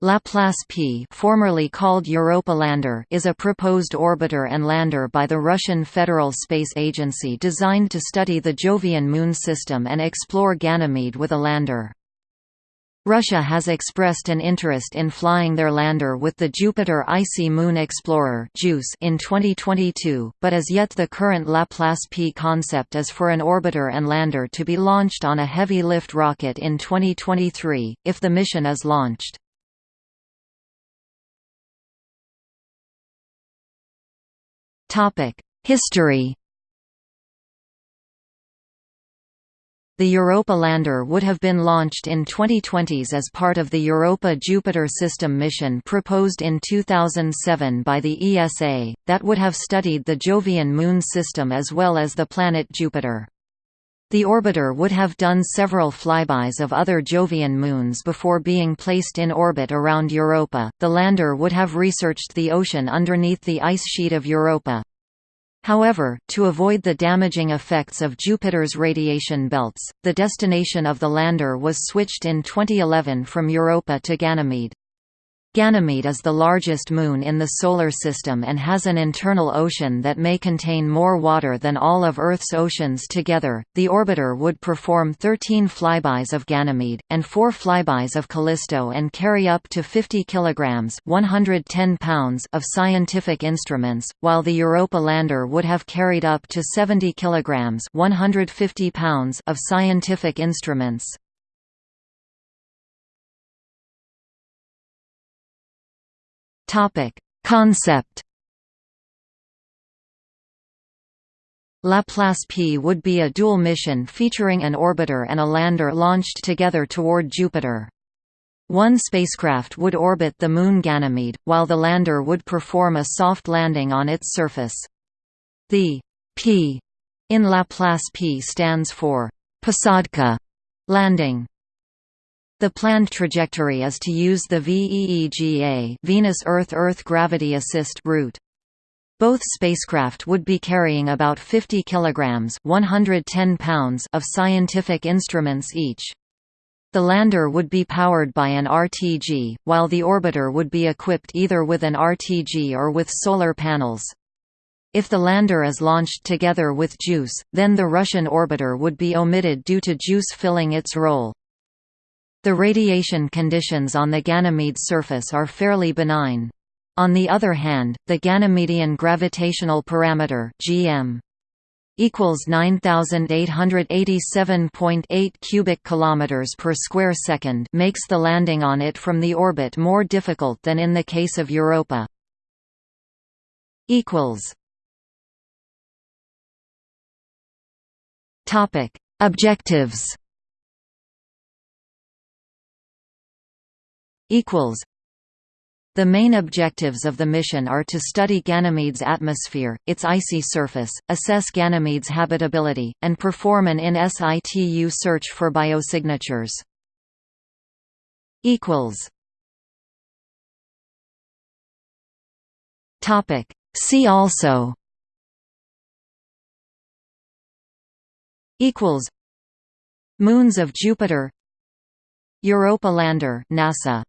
Laplace P formerly called Europa Lander is a proposed orbiter and lander by the Russian Federal Space Agency designed to study the Jovian Moon system and explore Ganymede with a lander. Russia has expressed an interest in flying their lander with the Jupiter Icy Moon Explorer in 2022, but as yet the current Laplace P concept is for an orbiter and lander to be launched on a heavy-lift rocket in 2023, if the mission is launched. History The Europa lander would have been launched in 2020s as part of the Europa-Jupiter system mission proposed in 2007 by the ESA, that would have studied the Jovian moon system as well as the planet Jupiter. The orbiter would have done several flybys of other Jovian moons before being placed in orbit around Europa. The lander would have researched the ocean underneath the ice sheet of Europa. However, to avoid the damaging effects of Jupiter's radiation belts, the destination of the lander was switched in 2011 from Europa to Ganymede. Ganymede is the largest moon in the Solar System and has an internal ocean that may contain more water than all of Earth's oceans together. The orbiter would perform 13 flybys of Ganymede, and 4 flybys of Callisto and carry up to 50 kg 110 pounds of scientific instruments, while the Europa lander would have carried up to 70 kg 150 pounds of scientific instruments. Topic: Concept Laplace P would be a dual mission featuring an orbiter and a lander launched together toward Jupiter. One spacecraft would orbit the moon Ganymede, while the lander would perform a soft landing on its surface. The P in Laplace P stands for Posádka landing. The planned trajectory is to use the VEEGA Venus Earth Earth Gravity Assist route. Both spacecraft would be carrying about 50 kilograms 110 pounds of scientific instruments each. The lander would be powered by an RTG, while the orbiter would be equipped either with an RTG or with solar panels. If the lander is launched together with JUICE, then the Russian orbiter would be omitted due to JUICE filling its role. The radiation conditions on the Ganymede surface are fairly benign. On the other hand, the Ganymedian gravitational parameter (GM) equals 9887.8 cubic kilometers per square second makes the landing on it from the orbit more difficult than in the case of Europa. equals Topic: Objectives equals. The main objectives of the mission are to study Ganymede's atmosphere, its icy surface, assess Ganymede's habitability, and perform an in situ search for biosignatures. See also. Moons of Jupiter. Europa lander NASA